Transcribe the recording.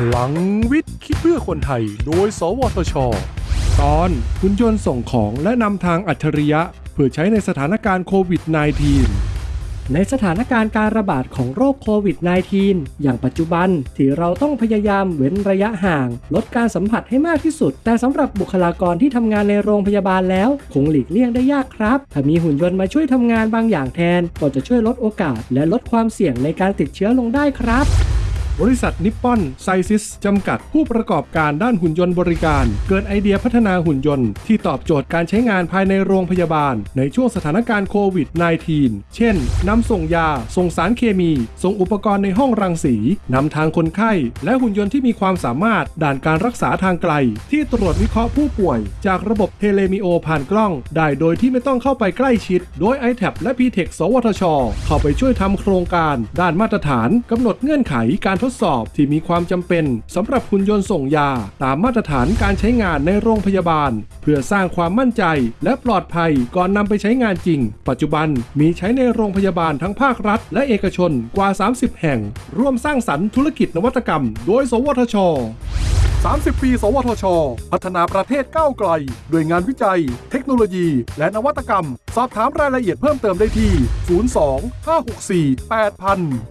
พลังวิทย์คิดเพื่อคนไทย โดย สวทช ตอนหุ่นยนต์ส่งของและนำทางอัจฉริยะ เพื่อใช้ในสถานการณ์โควิด -19 ในสถานการณ์การระบาดของโรคโควิด -19 อย่างปัจจุบันที่เราต้องพยายามเว้นระยะห่าง ลดการสัมผัสให้มากที่สุด แต่สำหรับบุคลากรที่ทำงานในโรงพยาบาลแล้ว คงหลีกเลี่ยงได้ยากครับ ถ้ามีหุ่นยนต์มาช่วยทำงานบางอย่างแทน ก็จะช่วยลดโอกาส และลดความเสี่ยงในการติดเชื้อลงได้ครับ บริษัทนิปปอนไซซิทส์จำกัดผู้ประกอบการด้านหุ่นยนต์บริการ เกิดไอเดียพัฒนาหุ่นยนต์ที่ตอบโจทย์การใช้งานภายในโรงพยาบาล ในช่วงสถานการณ์โควิด -19 เช่น นำส่งยา ส่งสารเคมี ส่งอุปกรณ์ในห้องรังสี นำทางคนไข้ และหุ่นยนต์ที่มีความสามารถด้านการรักษาทางไกล ที่ตรวจวิเคราะห์ผู้ป่วย จากระบบ tele video ผ่านกล้อง ได้โดยที่ไม่ต้องเข้าไปใกล้ชิด โดย i t a b และ p t e c h สวทช เข้าไปช่วยทำโครงการ ด้านมาตรฐานกำหนดเงื่อนไขการทดสอบที่มีความจำเป็นสำหรับหุ่นยนต์ส่งยา ตามมาตรฐานการใช้งานในโรงพยาบาล เพื่อสร้างความมั่นใจและปลอดภัยก่อนนำไปใช้งานจริง ปัจจุบันมีใช้ในโรงพยาบาลทั้งภาครัฐ และเอกชนกว่า 30 แห่ง ร่วมสร้างสรรค์ธุรกิจนวัตกรรม โดย สวทช30 ปี สวทช พัฒนาประเทศก้าวไกล ด้วยงานวิจัย เทคโนโลยี และนวัตกรรม สอบถามรายละเอียดเพิ่มเติมได้ที่ 02 564 8000